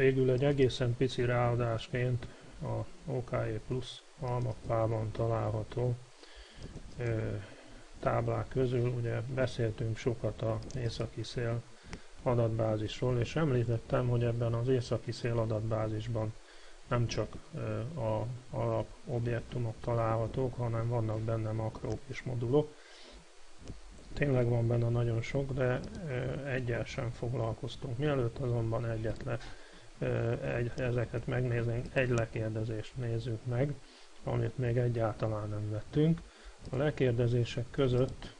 Végül egy egészen pici ráadásként a OKE Plus almappában található táblák közül, ugye beszéltünk sokat a északi szél adatbázisról, és említettem, hogy ebben az északi szél adatbázisban nem csak a alap objektumok találhatók, hanem vannak benne makrók és modulok. Tényleg van benne nagyon sok, de egyel sem foglalkoztunk. Mielőtt azonban egyetlen egy, ezeket megnézünk, egy lekérdezést nézzük meg, amit még egyáltalán nem vettünk. A lekérdezések között,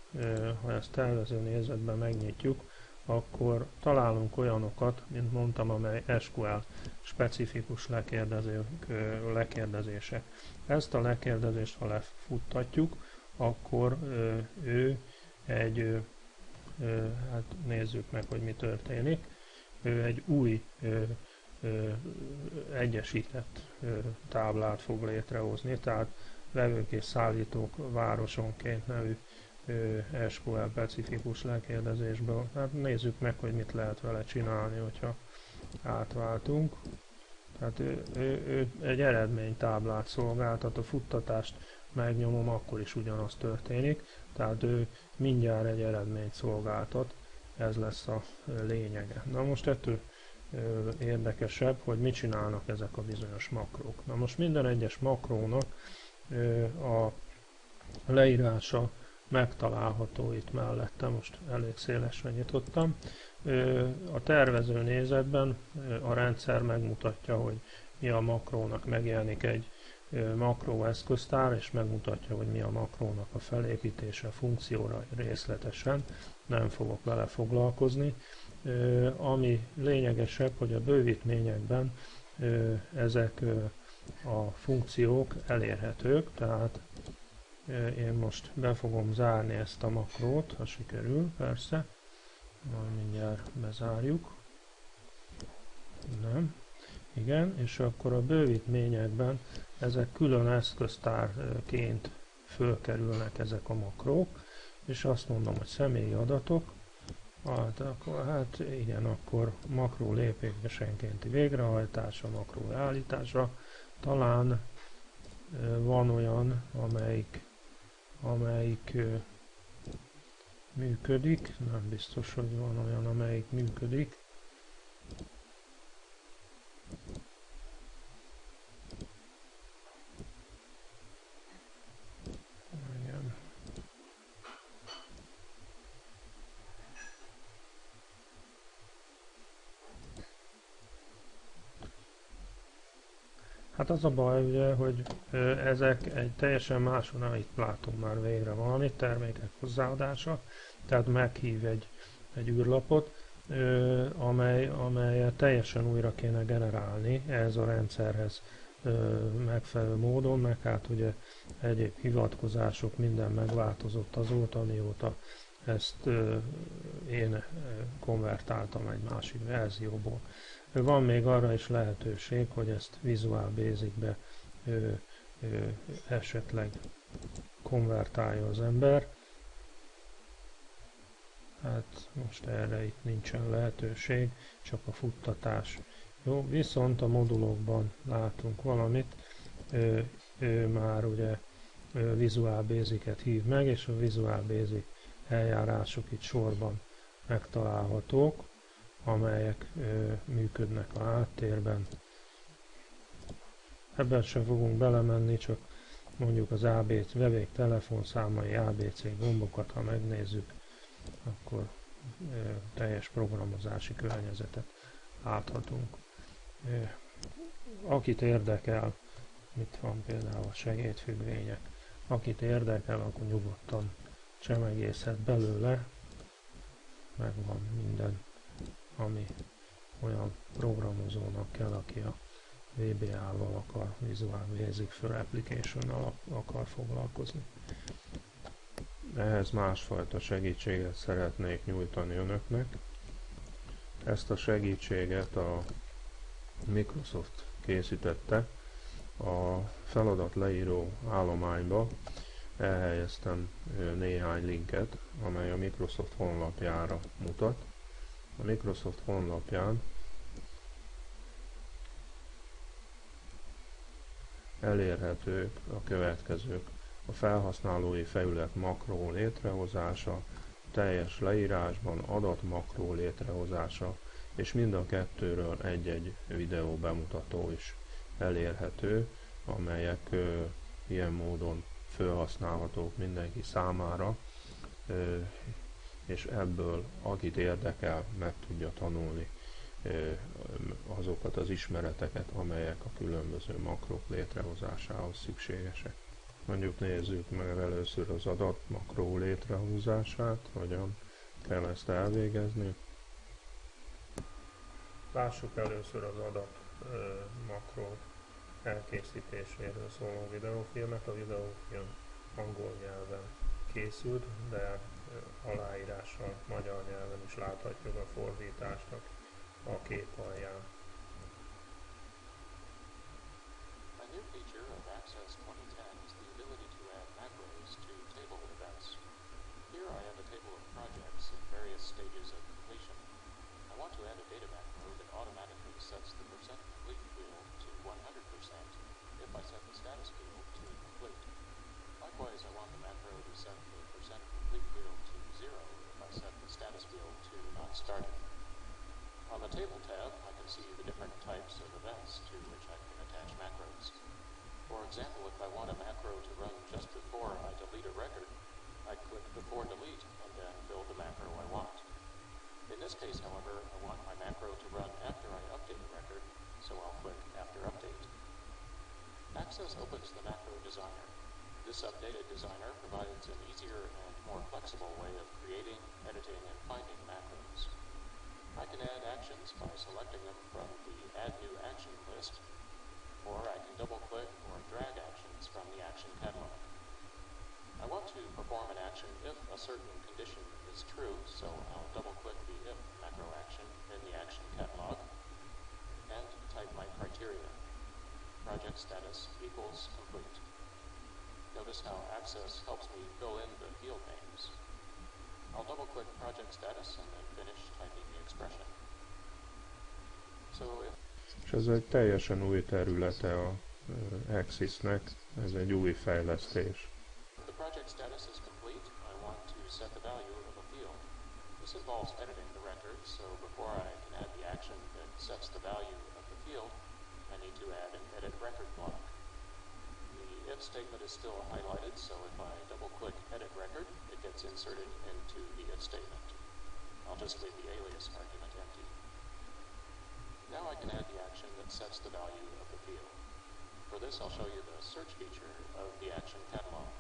ha ezt tervező nézetben megnyitjuk, akkor találunk olyanokat, mint mondtam, amely SQL specifikus lekérdezők, lekérdezések. Ezt a lekérdezést, ha lefuttatjuk, akkor ő egy, hát nézzük meg, hogy mi történik, ő egy új egyesített táblát fog létrehozni, tehát vevők és szállítók városonként nevű SQL specifikus lekérdezésből. Hát nézzük meg, hogy mit lehet vele csinálni, hogyha átváltunk. Tehát ő, ő, ő egy eredménytáblát szolgáltat, a futtatást megnyomom, akkor is ugyanaz történik. Tehát ő mindjárt egy eredményt szolgáltat, ez lesz a lényege. Na most ettől érdekesebb, hogy mit csinálnak ezek a bizonyos makrók. Na most minden egyes makrónak a leírása megtalálható itt mellette, most elég szélesre nyitottam. A tervező nézetben a rendszer megmutatja, hogy mi a makrónak megjelenik egy makró eszköztár, és megmutatja, hogy mi a makrónak a felépítése, funkcióra részletesen. Nem fogok vele foglalkozni. Ami lényegesebb, hogy a bővítményekben ezek a funkciók elérhetők, tehát én most be fogom zárni ezt a makrót, ha sikerül, persze. Majd mindjárt bezárjuk. Nem. Igen, és akkor a bővítményekben ezek külön eszköztárként fölkerülnek ezek a makrók, és azt mondom, hogy személyi adatok, hát, akkor, hát igen, akkor makró lépésenkénti végrehajtása, makró leállítása, talán van olyan, amelyik amelyik működik, nem biztos, hogy van olyan, amelyik működik. Hát az a baj, ugye, hogy ezek egy teljesen máson, itt látunk már végre valami, termékek hozzáadása, tehát meghív egy, egy űrlapot, amely, amelyet teljesen újra kéne generálni ehhez a rendszerhez megfelelő módon, meg hát ugye egyéb hivatkozások, minden megváltozott azóta, mióta ezt én konvertáltam egy másik verzióból. Van még arra is lehetőség, hogy ezt Visual Basic-be esetleg konvertálja az ember. Hát most erre itt nincsen lehetőség, csak a futtatás. Jó, viszont a modulokban látunk valamit, ő, ő már ugye Visual Basic-et hív meg, és a Visual Basic eljárások itt sorban megtalálhatók amelyek ö, működnek a háttérben. Ebben sem fogunk belemenni, csak mondjuk az ABC, vevék telefonszámai, ABC gombokat, ha megnézzük, akkor ö, teljes programozási környezetet láthatunk. Ö, akit érdekel, mit van például a segédfüggvények, akit érdekel, akkor nyugodtan csemegészhet belőle, megvan minden ami olyan programozónak kell, aki a VBA-val akar, Visual Basic for application akar foglalkozni. Ehhez másfajta segítséget szeretnék nyújtani önöknek. Ezt a segítséget a Microsoft készítette a feladat leíró állományba. Elhelyeztem néhány linket, amely a Microsoft honlapjára mutat a Microsoft honlapján elérhetők a következők. A felhasználói felület makró létrehozása, teljes leírásban adat makró létrehozása, és mind a kettőről egy-egy videó bemutató is elérhető, amelyek ö, ilyen módon felhasználhatók mindenki számára. Ö, és ebből akit érdekel, meg tudja tanulni azokat az ismereteket, amelyek a különböző makrok létrehozásához szükségesek. Mondjuk nézzük meg először az adat makró létrehozását, hogyan kell ezt elvégezni. Lássuk először az adat makró elkészítéséről szóló videófilmet. A videófilm angol nyelven készült, de A new feature of Access 2010 is the ability to add macros to table events. Here I have a table of projects in various stages of completion. I want to add a data macro that automatically sets the percent complete field to 100% if I set the status field to complete. Likewise, I want the macro to set the percent complete field to 0 if I set the status field to not started. On the Table tab, I can see the different types of events to which I can attach macros. For example, if I want a macro to run just before I delete a record, I click Before Delete and then build the macro I want. In this case, however, I want my macro to run after I update a record, so I'll click After Update. Access opens the macro designer. This updated designer provides an easier and more flexible way of creating, editing, and finding macros. I can add actions by selecting them from the Add New Action list, or I can double-click or drag actions from the action catalog. I want to perform an action if a certain condition is true, so I'll double-click the if macro action in the action catalog and type my criteria. Project status equals complete. Notice how Access helps me fill in the field names. I'll double click project status and then finish typing the expression. So if és ez egy teljesen új területe a uh, Axisnek, ez egy új fejlesztés. The project status is complete. I want to set the value of a field. This involves editing the record, so before I can add the action that sets the value of the field, I need to add an edit record block if statement is still highlighted, so if I double click edit record, it gets inserted into the if statement. I'll just leave the alias argument empty. Now I can add the action that sets the value of the field. For this, I'll show you the search feature of the action catalog.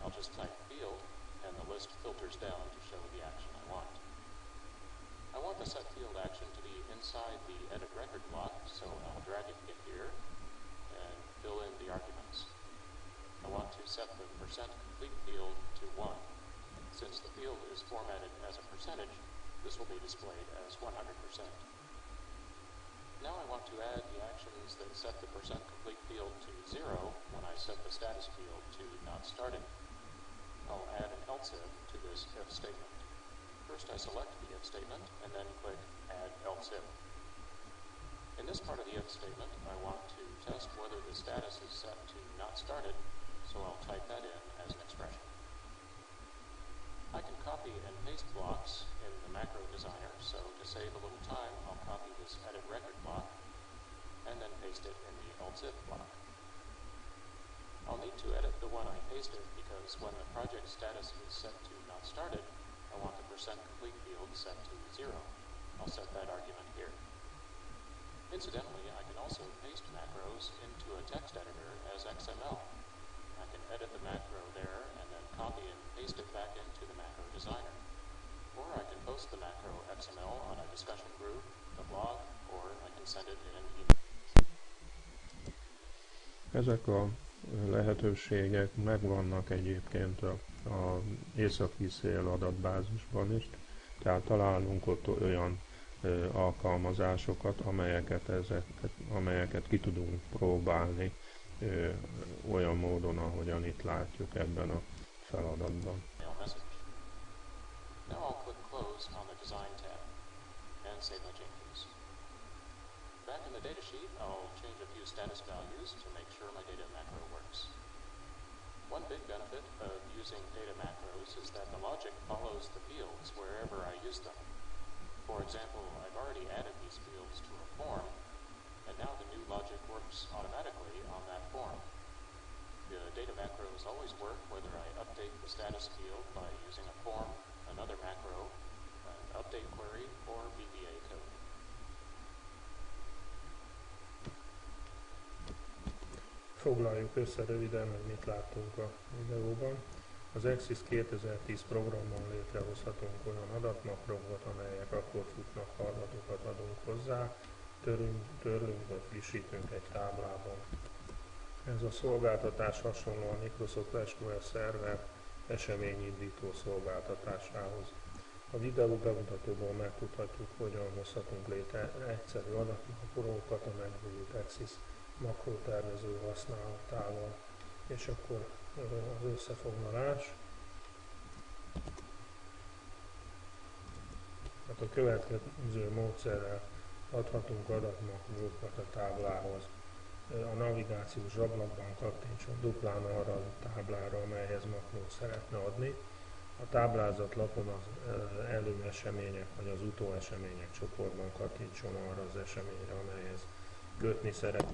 I'll just type field, and the list filters down to show the action I want. I want the set field action to be inside the edit record block, so I'll drag it in here fill in the arguments. I want to set the percent complete field to 1. Since the field is formatted as a percentage, this will be displayed as 100%. Now I want to add the actions that set the percent complete field to 0 when I set the status field to not started. I'll add an else if to this if statement. First I select the if statement and then click add else if. In this part of the if statement, I want to test whether the status is set to not started so I'll type that in as an expression. I can copy and paste blocks in the macro designer, so to save a little time, I'll copy this edit record block and then paste it in the if block. I'll need to edit the one I pasted because when the project status is set to not started, I want the percent complete field set to zero. I'll set. Incidentally, I can also paste macros into a text editor as XML can edit the macro there and then copy and paste it back into the macro designer. Or I can post the macro XML on a discussion group, the blog, or I can send it in an email. Ezek a lehetőségek megvannak egyébként a, a északi szél adatbázisban is, tehát találunk ott olyan alkalmazásokat, amelyeket, ezeket, amelyeket ki tudunk próbálni olyan módon, ahogyan itt látjuk ebben a feladatban. Works. One big benefit of using data macros is that the logic follows the fields wherever I use them. For example, I've already added these fields to a form, and now the new logic works automatically on that form. The data macros always work whether I update the status field by using a form, another macro, an update query, or VBA code. Foglaljuk össze röviden, hogy mit láttunk a videóban. Az Axis 2010 programban létrehozhatunk olyan adatmakrokat, amelyek akkor futnak, ha adatokat adunk hozzá, törünk, törlünk vagy frissítünk egy táblában. Ez a szolgáltatás hasonló a Microsoft SQL Server eseményindító szolgáltatásához. A videó bemutatóból megtudhatjuk, hogyan hozhatunk létre egyszerű adatmakrókat a megújult Axis makrótervező használatával. És akkor az összefoglalás. Hát a következő módszerrel adhatunk adatmakrókat a táblához. A navigációs ablakban kattintson duplán arra a táblára, amelyhez makrót szeretne adni. A táblázatlapon az előesemények vagy az utóesemények csoportban kattintson arra az eseményre, amelyhez kötni szeret.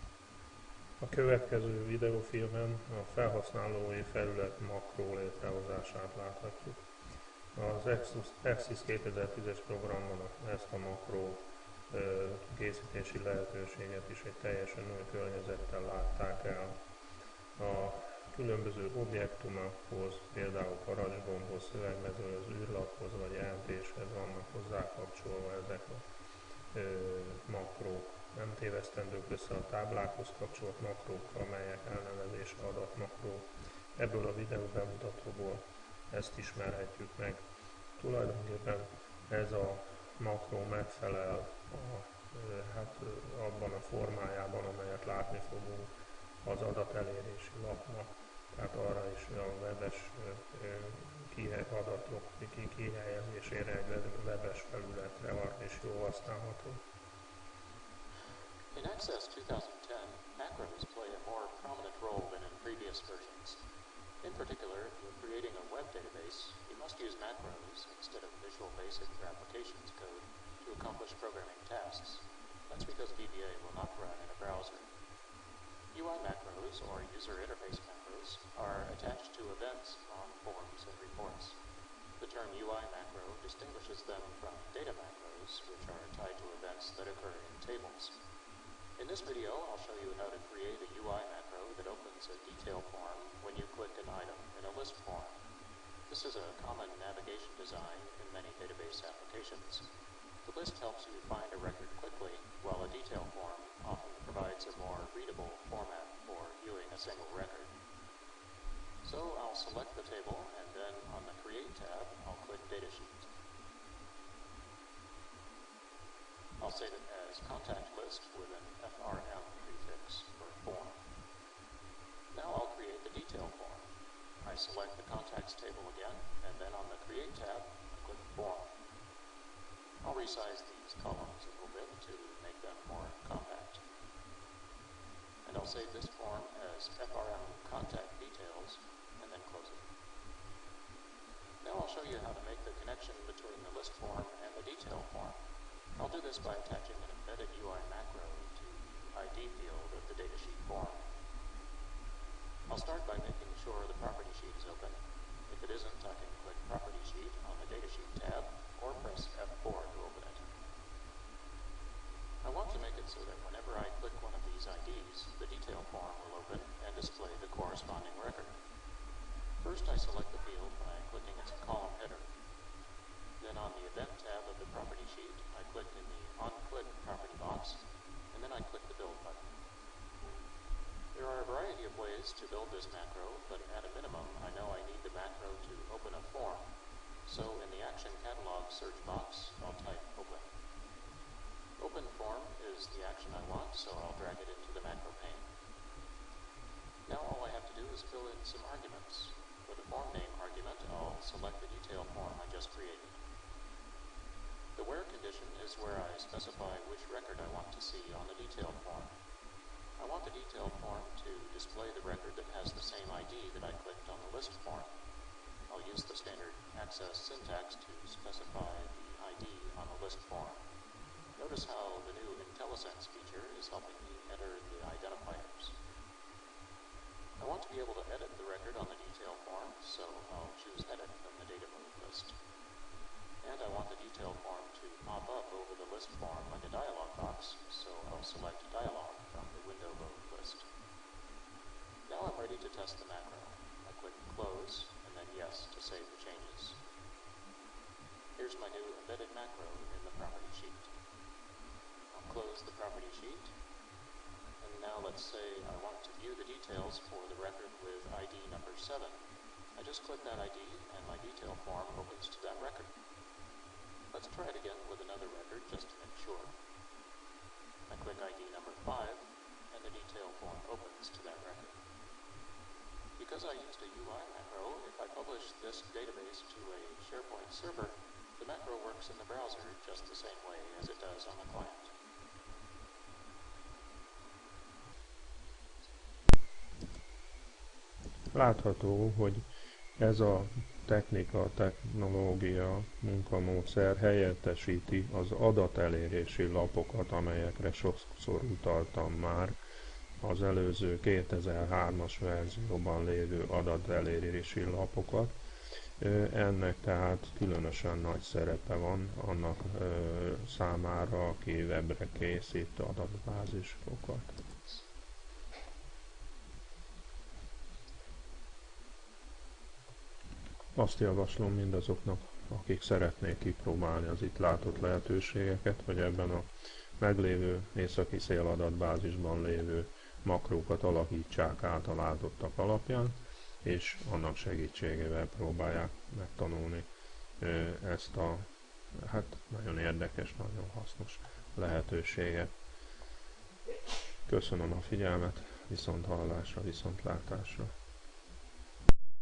A következő videófilmen a felhasználói felület makró létrehozását láthatjuk. Az Axis 2010-es programban ezt a makró készítési lehetőséget is egy teljesen új környezettel látták el. A különböző objektumokhoz, például parancsgombhoz, szövegmezőhöz, űrlaphoz vagy jelentéshez vannak hozzá kapcsolva ezek a makrók nem tévesztendők össze a táblákhoz kapcsolt makrókkal, melyek elnevezése adatmakró. Ebből a videó bemutatóból ezt ismerhetjük meg. Tulajdonképpen ez a makró megfelel a, hát, abban a formájában, amelyet látni fogunk az adatelérési lapnak. Tehát arra is a webes adatok kihelyezésére egy webes felületre arra is jól használható. In Access 2010, macros play a more prominent role than in previous versions. In particular, if you're creating a web database, you must use macros instead of Visual Basic or Applications code to accomplish programming tasks. That's because VBA will not run in a browser. UI macros, or user interface macros, are attached to events on forms and reports. The term UI macro distinguishes them from data macros, which are tied to events that occur in tables. In this video, I'll show you how to create a UI macro that opens a detail form when you click an item in a list form. This is a common navigation design in many database applications. The list helps you find a record quickly, while a detail form often provides a more readable format for viewing a single record. So I'll select the table, and then on the Create tab, I'll click Datasheet. I'll save it as contact list with an FRM prefix for form. Now I'll create the detail form. I select the contacts table again, and then on the Create tab, I click Form. I'll resize these columns a little bit to make them more compact. And I'll save this form as FRM contact details, and then close it. Now I'll show you how to make the connection between the list form and the detail form. I'll do this by attaching an embedded UI macro to the ID field of the datasheet form. I'll start by making sure the property sheet is open. If it isn't, I can click Property Sheet on the Datasheet tab or press F4 to open it. I want to make it so that whenever I click one of these IDs, the detail form will open and display the corresponding record. First, I select the field by clicking its column header. Then on the Event tab of the property sheet, I click in the On-Click property box, and then I click the Build button. There are a variety of ways to build this macro, but at a minimum, I know I need the macro to open a form. So in the Action Search box, I'll type Open. Open Form is the action I want, so I'll drag it into the macro pane. Now all I have to do is fill in some arguments. For the form name argument, I'll select the detail form I just created. The where condition is where I specify which record I want to see on the detail form. I want the detail form to display the record that has the same ID that I clicked on the list form. I'll use the standard access syntax to specify the ID on the list form. Notice how the new IntelliSense feature is helping me enter the identifiers. I want to be able to edit the record on the detail form, so I'll choose Edit from the data mode list. And I want the detail form to pop up over the list form like a dialog box, so I'll select Dialog from the window mode list. Now I'm ready to test the macro. I click Close, Yes to save the changes. Here's my new embedded macro in the property sheet. I'll close the property sheet, and now let's say I want to view the details for the record with ID number 7. I just click that ID, and my detail form opens to that record. Let's try it again with another record just to make sure. I click ID number 5, and the detail form opens to that record. Because I used a UI macro, if I publish this database to a SharePoint server, the macro works in the browser just the same way as it does on the client. Látható, hogy ez a technika, technológia, munkamódszer helyettesíti az adatelérési lapokat, amelyekre sokszor utaltam már az előző 2003-as verzióban lévő adatelérési lapokat. Ennek tehát különösen nagy szerepe van annak számára, aki webre készít adatbázisokat. Azt javaslom mindazoknak, akik szeretnék kipróbálni az itt látott lehetőségeket, hogy ebben a meglévő északi széladatbázisban lévő makrókat alakítsák át a látottak alapján, és annak segítségével próbálják megtanulni ezt a hát nagyon érdekes, nagyon hasznos lehetőséget. Köszönöm a figyelmet, viszont hallásra, viszont látásra.